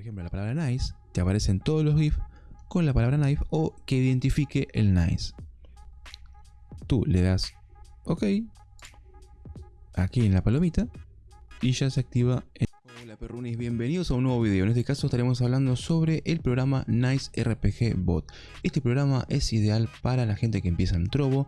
por ejemplo, la palabra nice, te aparecen todos los GIFs con la palabra knife o que identifique el nice. Tú le das OK aquí en la palomita y ya se activa Hola perrunis, bienvenidos a un nuevo video. En este caso estaremos hablando sobre el programa Nice RPG Bot. Este programa es ideal para la gente que empieza en Trovo.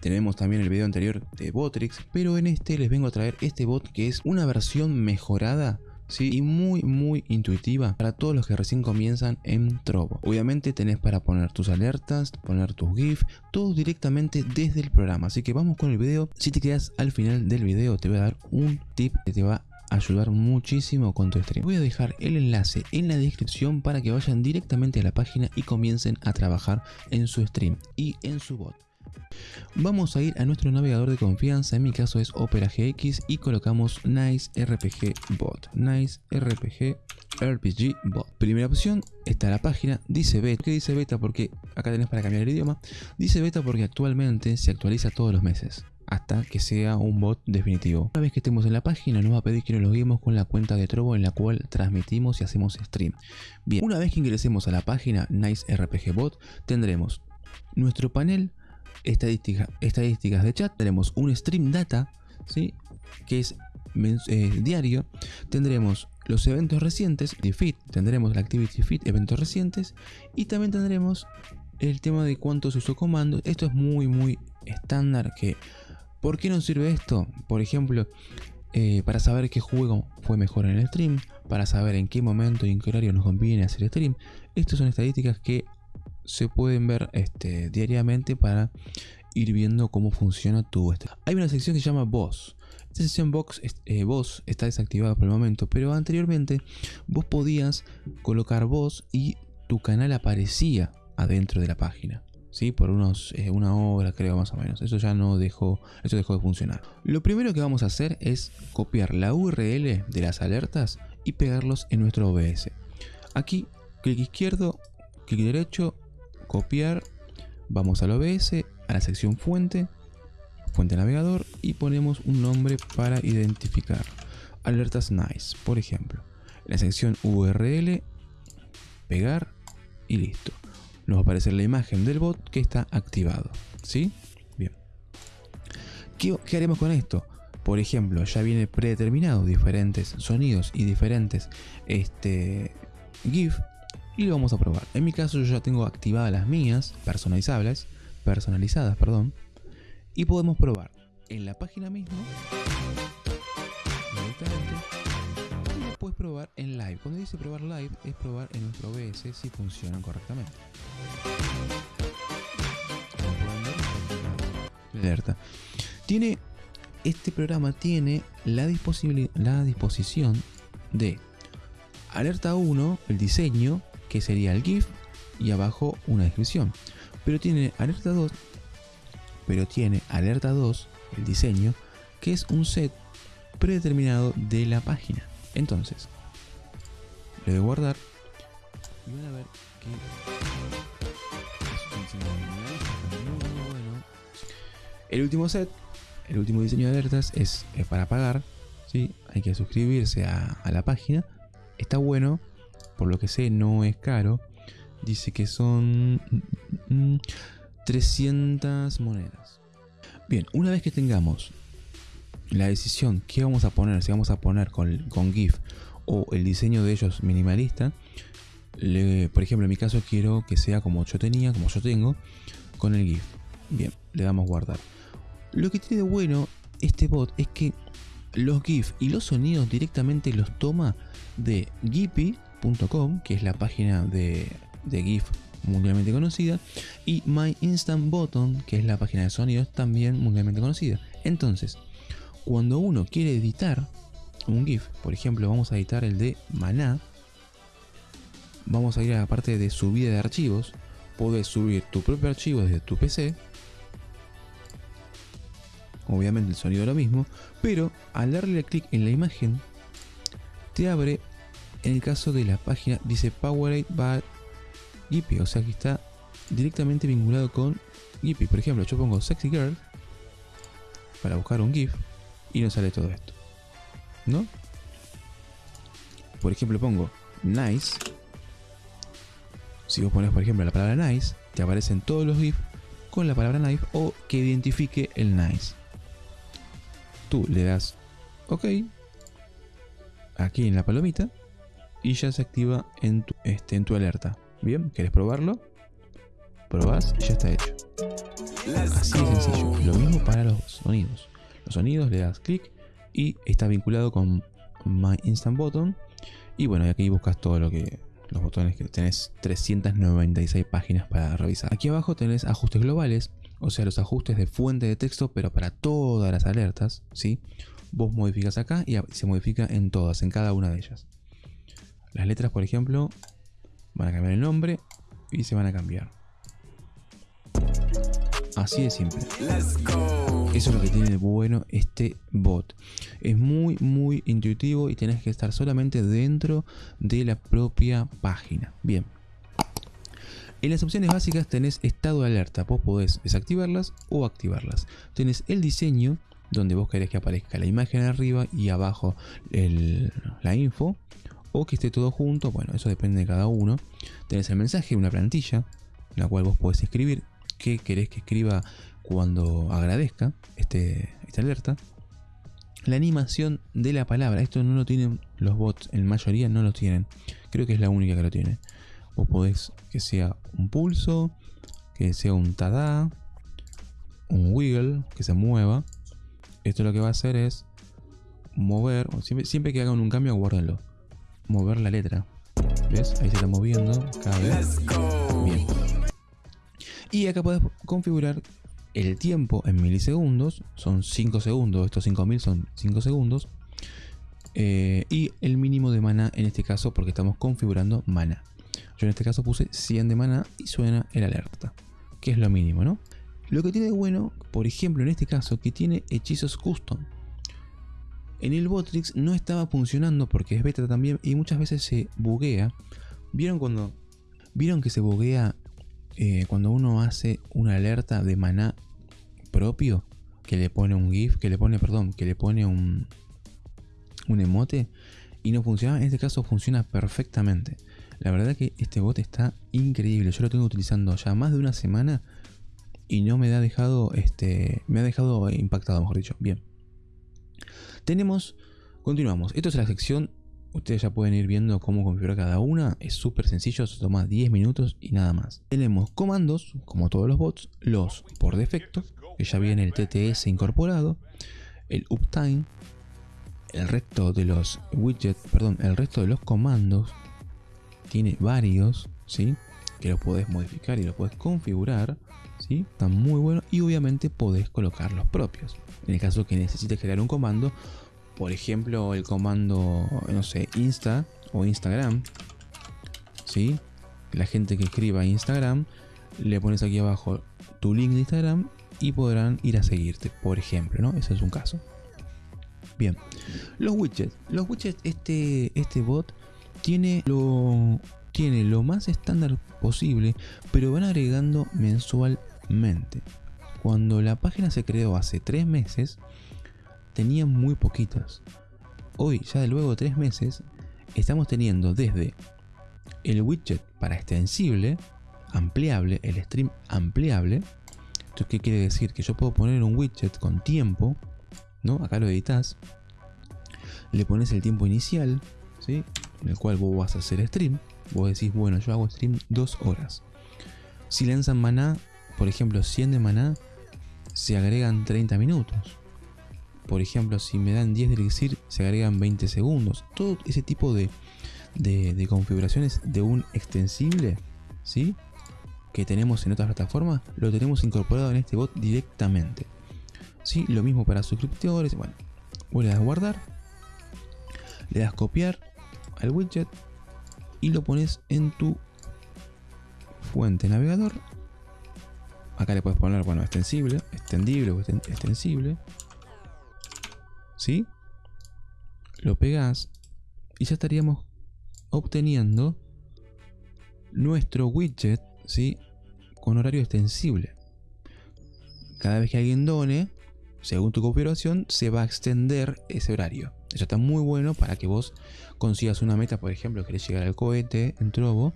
Tenemos también el video anterior de Botrix, pero en este les vengo a traer este bot que es una versión mejorada y muy muy intuitiva para todos los que recién comienzan en Trovo. Obviamente tenés para poner tus alertas, poner tus GIF, todo directamente desde el programa. Así que vamos con el video. Si te quedas al final del video te voy a dar un tip que te va a ayudar muchísimo con tu stream. Voy a dejar el enlace en la descripción para que vayan directamente a la página y comiencen a trabajar en su stream y en su bot. Vamos a ir a nuestro navegador de confianza, en mi caso es Opera GX y colocamos Nice RPG Bot. Nice RPG RPG Bot. Primera opción está la página, dice beta. ¿Qué dice beta? Porque acá tenés para cambiar el idioma. Dice beta porque actualmente se actualiza todos los meses hasta que sea un bot definitivo. Una vez que estemos en la página nos va a pedir que nos loguemos con la cuenta de Trovo en la cual transmitimos y hacemos stream. Bien, una vez que ingresemos a la página Nice RPG Bot tendremos nuestro panel estadísticas de chat, tenemos un stream data, ¿sí? que es eh, diario, tendremos los eventos recientes, de feed, tendremos la activity feed, eventos recientes, y también tendremos el tema de cuánto se usó comando. Esto es muy muy estándar que... ¿Por qué nos sirve esto? Por ejemplo, eh, para saber qué juego fue mejor en el stream, para saber en qué momento y en qué horario nos conviene hacer stream. Estas son estadísticas que se pueden ver este, diariamente para ir viendo cómo funciona tu este. Hay una sección que se llama Voz. Esta sección eh, voz está desactivada por el momento, pero anteriormente vos podías colocar voz y tu canal aparecía adentro de la página. ¿Sí? Por unos, eh, una hora creo más o menos. Eso ya no dejó, eso dejó de funcionar. Lo primero que vamos a hacer es copiar la URL de las alertas y pegarlos en nuestro OBS. Aquí, clic izquierdo, clic derecho, copiar, vamos al OBS, a la sección fuente, fuente navegador y ponemos un nombre para identificar. Alertas nice, por ejemplo. la sección URL, pegar y listo. Nos va a aparecer la imagen del bot que está activado. ¿Sí? Bien. ¿Qué, qué haremos con esto? Por ejemplo, ya viene predeterminado diferentes sonidos y diferentes este, GIF y lo vamos a probar. En mi caso yo ya tengo activadas las mías, personalizables, personalizadas, perdón, y podemos probar en la página misma y después probar en live. Cuando dice probar live es probar en nuestro OBS si funcionan correctamente. Alerta. Tiene este programa tiene la, la disposición de alerta 1, el diseño, que sería el GIF y abajo una descripción. Pero tiene alerta 2, pero tiene alerta 2, el diseño, que es un set predeterminado de la página. Entonces, le doy guardar y van a ver que El último set, el último diseño de alertas es, para pagar, ¿sí? hay que suscribirse a, a la página. Está bueno por lo que sé no es caro. Dice que son 300 monedas. Bien, una vez que tengamos la decisión qué vamos a poner, si vamos a poner con, con GIF o el diseño de ellos minimalista, por ejemplo en mi caso quiero que sea como yo tenía, como yo tengo, con el GIF. Bien, le damos guardar. Lo que tiene de bueno este bot es que los GIF y los sonidos directamente los toma de Gippy que es la página de, GIF mundialmente conocida, y My Instant Button, que es la página de sonidos también mundialmente conocida. Entonces, cuando uno quiere editar un GIF, por ejemplo, vamos a editar el de Maná, vamos a ir a la parte de subida de archivos, puedes subir tu propio archivo desde tu PC, obviamente el sonido es lo mismo, pero al darle clic en la imagen, te abre en el caso de la página dice Powered by Gippy, o sea que está directamente vinculado con Gippy. Por ejemplo, yo pongo Sexy Girl para buscar un GIF y no sale todo esto. ¿No? Por ejemplo, pongo nice, si vos pones por ejemplo la palabra nice, te aparecen todos los GIFs con la palabra knife o que identifique el nice. Tú le das OK aquí en la palomita y ya se activa en tu, este, en tu alerta. Bien, ¿querés probarlo? Probás y ya está hecho. Así de sencillo. Lo mismo para los sonidos. Los sonidos le das clic y está vinculado con My Instant Button. Y bueno, aquí buscas todo lo que los botones que tenés 396 páginas para revisar. Aquí abajo tenés ajustes globales, o sea, los ajustes de fuente de texto, pero para todas las alertas, ¿sí? Vos modificas acá y se modifica en todas, en cada una de ellas. Las letras, por ejemplo, van a cambiar el nombre y se van a cambiar. Así de simple. Eso es lo que tiene de bueno este bot. Es muy muy intuitivo y tenés que estar solamente dentro de la propia página. Bien. En las opciones básicas tenés estado de alerta. Vos podés desactivarlas o activarlas. Tenés el diseño donde vos querés que aparezca la imagen arriba y abajo la info o que esté todo junto, bueno, eso depende de cada uno. Tenés el mensaje, una plantilla, la cual vos podés escribir qué querés que escriba cuando agradezca este, esta alerta. La animación de la palabra, esto no lo tienen los bots, en mayoría no lo tienen. Creo que es la única que lo tiene. Vos podés que sea un pulso, que sea un tada, un wiggle, que se mueva. Esto lo que va a hacer es mover, siempre, siempre que hagan un cambio, guárdenlo. Mover la letra. ¿Ves? Ahí se está moviendo cada vez. Bien. Y acá puedes configurar el tiempo en milisegundos, son 5 segundos, estos 5000 son 5 segundos. Eh, y el mínimo de mana en este caso porque estamos configurando mana. Yo en este caso puse 100 de mana y suena el alerta, que es lo mínimo, ¿no? Lo que tiene de bueno, por ejemplo en este caso, que tiene hechizos custom. En el Botrix no estaba funcionando porque es beta también y muchas veces se buguea. ¿Vieron cuando... ¿Vieron que se buguea eh, cuando uno hace una alerta de maná propio, que le pone un GIF, que le pone, perdón, que le pone un, un emote y no funciona, en este caso funciona perfectamente. La verdad que este bot está increíble. Yo lo tengo utilizando ya más de una semana y no me ha dejado, este, me ha dejado impactado, mejor dicho. Bien. Tenemos, continuamos. Esto es la sección Ustedes ya pueden ir viendo cómo configurar cada una. Es súper sencillo, se toma 10 minutos y nada más. Tenemos comandos, como todos los bots, los por defecto, que ya viene el TTS incorporado, el uptime, el resto de los widgets, perdón, el resto de los comandos, tiene varios, ¿sí? Que los puedes modificar y los puedes configurar, ¿sí? Están muy buenos y obviamente podés colocar los propios. En el caso que necesites crear un comando, por ejemplo, el comando, no sé, Insta o Instagram, ¿sí? La gente que escriba Instagram, le pones aquí abajo tu link de Instagram y podrán ir a seguirte, por ejemplo, ¿no? Ese es un caso. Bien, los widgets. Los widgets, este, este bot tiene lo, tiene lo más estándar posible, pero van agregando mensualmente. Cuando la página se creó hace tres meses, tenía muy poquitas. Hoy, ya de luego tres meses, estamos teniendo desde el widget para extensible, ampliable, el stream ampliable. Esto qué quiere decir? Que yo puedo poner un widget con tiempo, ¿no? Acá lo editas. Le pones el tiempo inicial, ¿sí? En el cual vos vas a hacer stream. Vos decís, bueno, yo hago stream dos horas. Si lanzan maná, por ejemplo, 100 de maná, se agregan 30 minutos. Por ejemplo, si me dan 10 de elixir, se agregan 20 segundos. Todo ese tipo de, configuraciones de un extensible, ¿sí? Que tenemos en otras plataformas, lo tenemos incorporado en este bot directamente. ¿Sí? Lo mismo para suscriptores. Bueno, vos le das guardar, le das copiar al widget y lo pones en tu fuente navegador. Acá le puedes poner, bueno, extensible, extendible o extensible. ¿sí? Lo pegas y ya estaríamos obteniendo nuestro widget, ¿sí? Con horario extensible. Cada vez que alguien done, según tu configuración, se va a extender ese horario. Eso está muy bueno para que vos consigas una meta, por ejemplo, querés llegar al cohete en Trovo,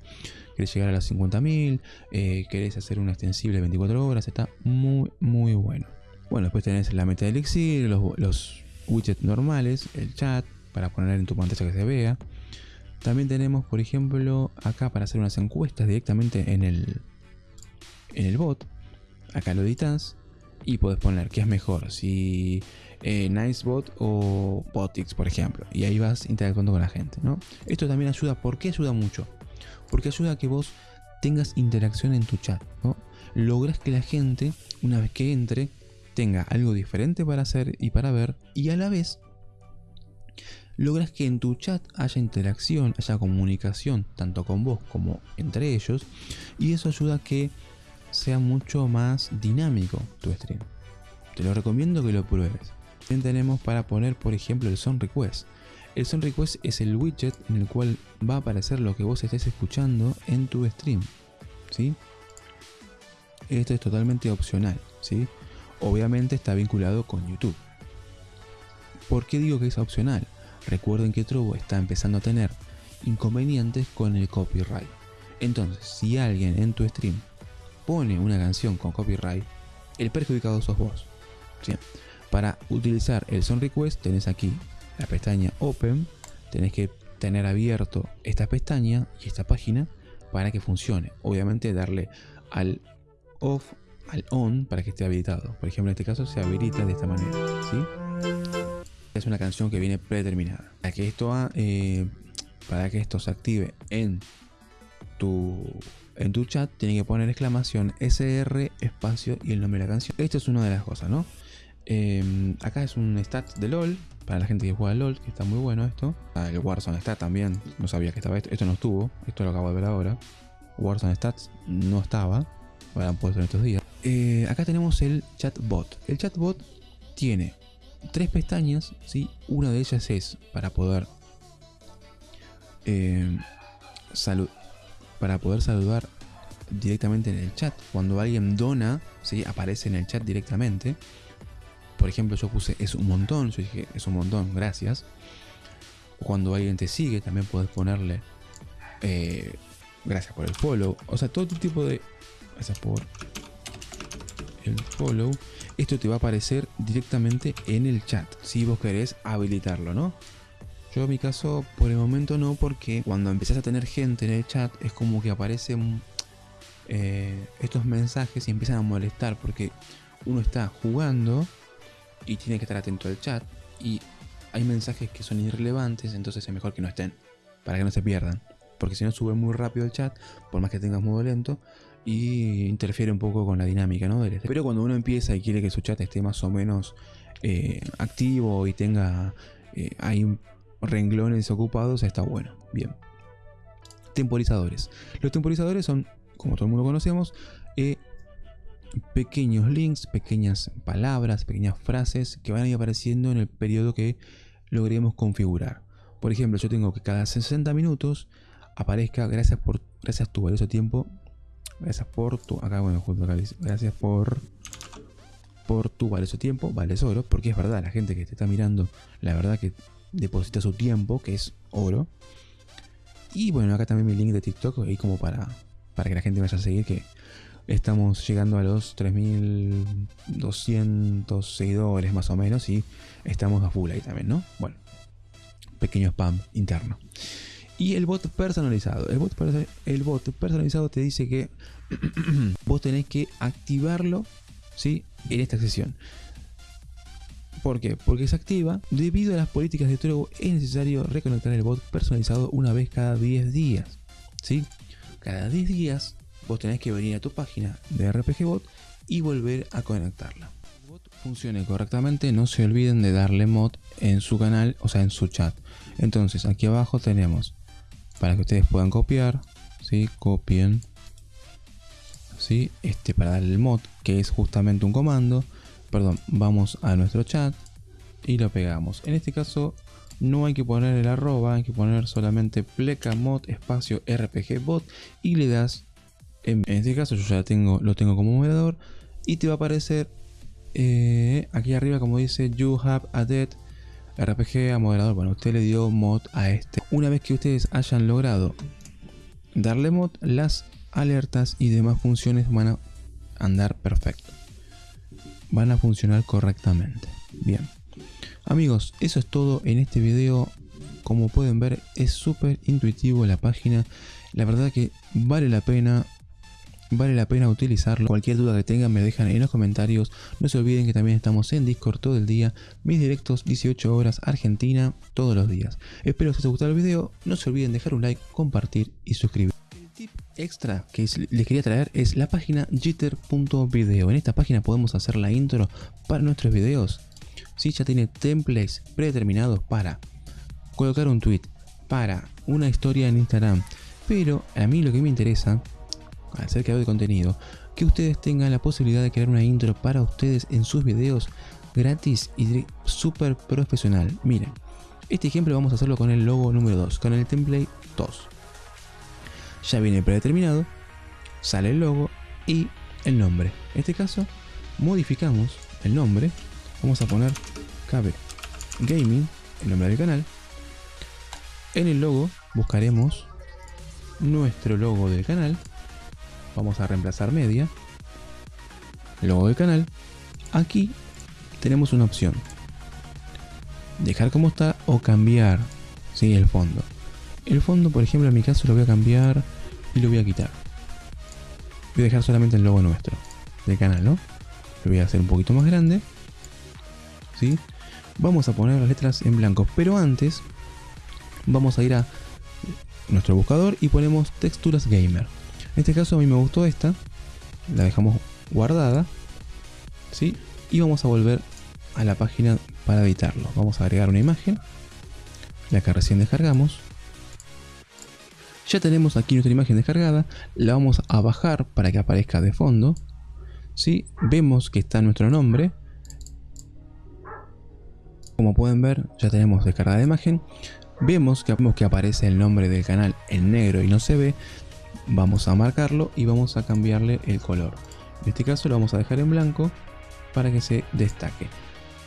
querés llegar a las 50.000, eh, querés hacer una extensible 24 horas, está muy, muy bueno. Bueno, después tenés la meta de Elixir, los, los widgets normales, el chat, para poner en tu pantalla que se vea. También tenemos, por ejemplo, acá para hacer unas encuestas directamente en el, en el bot. Acá lo editas y puedes poner qué es mejor, si eh, Nicebot o Botix, por ejemplo. Y ahí vas interactuando con la gente, ¿no? Esto también ayuda, ¿por qué ayuda mucho? Porque ayuda a que vos tengas interacción en tu chat, ¿no? Logras que la gente, una vez que entre, tenga algo diferente para hacer y para ver, y a la vez logras que en tu chat haya interacción, haya comunicación, tanto con vos como entre ellos, y eso ayuda a que sea mucho más dinámico tu stream. Te lo recomiendo que lo pruebes. También tenemos para poner, por ejemplo, el Son Request. El Son Request es el widget en el cual va a aparecer lo que vos estés escuchando en tu stream. ¿sí? Esto es totalmente opcional. ¿sí? Obviamente está vinculado con YouTube. ¿Por qué digo que es opcional? Recuerden que Trovo está empezando a tener inconvenientes con el copyright. Entonces, si alguien en tu stream pone una canción con copyright, el perjudicado sos vos. Para utilizar el Son Request tenés aquí la pestaña Open, tenés que tener abierto esta pestaña y esta página para que funcione. Obviamente darle al off, al on para que esté habilitado. Por ejemplo, en este caso se habilita de esta manera. ¿sí? Es una canción que viene predeterminada. Para que esto, eh, para que esto se active en en tu chat tiene que poner exclamación SR espacio y el nombre de la canción. Esto es una de las cosas, ¿no? Em, acá es un stat de LOL, para la gente que juega LOL, que está muy bueno esto. Ah, el Warzone Stat también, no sabía que estaba esto. Esto no estuvo, esto lo acabo de ver ahora. Warzone Stats no estaba, lo han puesto en estos días. Eh, acá tenemos el chatbot. El chatbot tiene tres pestañas, ¿sí? una de ellas es para poder eh, para poder saludar directamente en el chat. Cuando alguien dona, ¿sí? aparece en el chat directamente. Por ejemplo, yo puse es un montón, yo dije es un montón, gracias. Cuando alguien te sigue, también puedes ponerle eh, gracias por el follow. O sea, todo tipo de... Gracias por el follow. Esto te va a aparecer directamente en el chat, si vos querés habilitarlo, ¿no? Yo en mi caso, por el momento no, porque cuando empezás a tener gente en el chat, es como que aparecen eh, estos mensajes y empiezan a molestar, porque uno está jugando y tiene que estar atento al chat, y hay mensajes que son irrelevantes, entonces es mejor que no estén, para que no se pierdan. Porque si no sube muy rápido el chat, por más que tengas modo lento, y interfiere un poco con la dinámica, ¿no? Pero cuando uno empieza y quiere que su chat esté más o menos eh, activo y tenga eh, ahí renglones ocupados, está bueno. Bien. Temporizadores. Los temporizadores son, como todo el mundo conocemos, eh, pequeños links, pequeñas palabras, pequeñas frases que van a ir apareciendo en el periodo que logremos configurar. Por ejemplo, yo tengo que cada 60 minutos aparezca gracias por gracias tu valioso tiempo. Gracias por tu acá bueno, junto acá gracias por por tu valioso tiempo, vales oro, porque es verdad, la gente que te está mirando, la verdad que deposita su tiempo, que es oro. Y bueno, acá también mi link de TikTok, ahí como para, para que la gente vaya a seguir, que estamos llegando a los 3200 seguidores más o menos y estamos a full ahí también, ¿no? Bueno, pequeño spam interno. Y el bot personalizado. El bot, el bot personalizado te dice que vos tenés que activarlo ¿sí? en esta sesión. ¿Por qué? Porque se activa. Debido a las políticas de Trovo es necesario reconectar el bot personalizado una vez cada 10 días. ¿sí? Cada 10 días vos tenés que venir a tu página de RPG Bot y volver a conectarla. El bot funcione correctamente, no se olviden de darle mod en su canal, o sea en su chat. Entonces aquí abajo tenemos para que ustedes puedan copiar, ¿sí? copien, ¿sí? este para darle el mod que es justamente un comando perdón, vamos a nuestro chat y lo pegamos. En este caso no hay que poner el arroba, hay que poner solamente plecamod espacio rpg bot y le das, en, este caso yo ya tengo, lo tengo como moderador y te va a aparecer eh, aquí arriba como dice you have added RPG a moderador, bueno, usted le dio mod a este. Una vez que ustedes hayan logrado darle mod, las alertas y demás funciones van a andar perfecto. Van a funcionar correctamente. Bien. Amigos, eso es todo en este video. Como pueden ver, es súper intuitivo la página. La verdad que vale la pena vale la pena utilizarlo. Cualquier duda que tengan me dejan en los comentarios. No se olviden que también estamos en Discord todo el día. Mis directos 18 horas Argentina todos los días. Espero que os haya gustado el video. No se olviden dejar un like, compartir y suscribir. Tip extra que les quería traer es la página jitter.video. En esta página podemos hacer la intro para nuestros videos. Si ya tiene templates predeterminados para colocar un tweet, para una historia en Instagram. Pero a mí lo que me interesa al ser creador de contenido, que ustedes tengan la posibilidad de crear una intro para ustedes en sus videos gratis y súper profesional. Miren, este ejemplo vamos a hacerlo con el logo número 2, con el template 2. Ya viene predeterminado, sale el logo y el nombre. En este caso, modificamos el nombre. Vamos a poner KB Gaming, el nombre del canal. En el logo buscaremos nuestro logo del canal vamos a reemplazar media, logo del canal, aquí tenemos una opción, dejar como está o cambiar ¿sí? el fondo. El fondo, por ejemplo, en mi caso lo voy a cambiar y lo voy a quitar. Voy a dejar solamente el logo nuestro del canal, ¿no? Lo voy a hacer un poquito más grande. ¿sí? Vamos a poner las letras en blanco, pero antes vamos a ir a nuestro buscador y ponemos texturas gamer. En este caso a mí me gustó esta. La dejamos guardada. ¿sí? Y vamos a volver a la página para editarlo. Vamos a agregar una imagen. La que recién descargamos. Ya tenemos aquí nuestra imagen descargada. La vamos a bajar para que aparezca de fondo. ¿sí? Vemos que está nuestro nombre. Como pueden ver, ya tenemos descargada la imagen. Vemos que, vemos que aparece el nombre del canal en negro y no se ve vamos a marcarlo y vamos a cambiarle el color. En este caso lo vamos a dejar en blanco para que se destaque.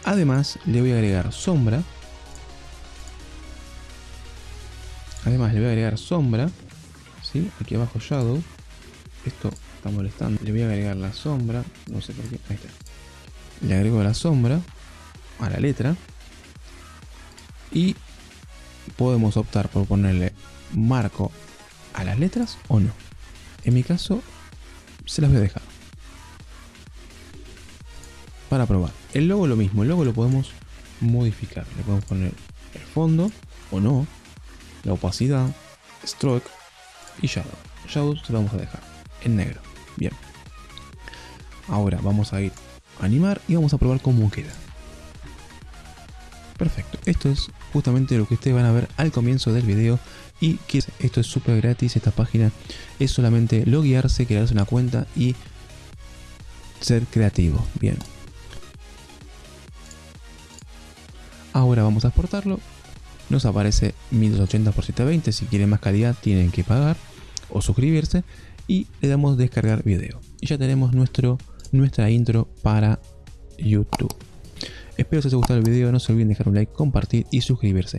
Además le voy a agregar sombra. Además le voy a agregar sombra. ¿sí? Aquí abajo shadow. Esto está molestando. Le voy a agregar la sombra. No sé por qué. Ahí está. Le agrego la sombra a la letra. Y podemos optar por ponerle marco a las letras o no. En mi caso, se las voy a dejar. Para probar. El logo lo mismo, el logo lo podemos modificar. Le podemos poner el fondo o no, la opacidad, stroke y shadow. Shadow se lo vamos a dejar en negro. Bien. Ahora vamos a ir a animar y vamos a probar cómo queda. Perfecto. Esto es justamente lo que ustedes van a ver al comienzo del video y que esto es súper gratis, esta página es solamente loguearse, crearse una cuenta y ser creativo. Bien. Ahora vamos a exportarlo. Nos aparece 1280 x 720. Si quieren más calidad tienen que pagar o suscribirse. Y le damos descargar video. Y ya tenemos nuestro, nuestra intro para YouTube. Espero que os haya gustado el video. No se olviden dejar un like, compartir y suscribirse.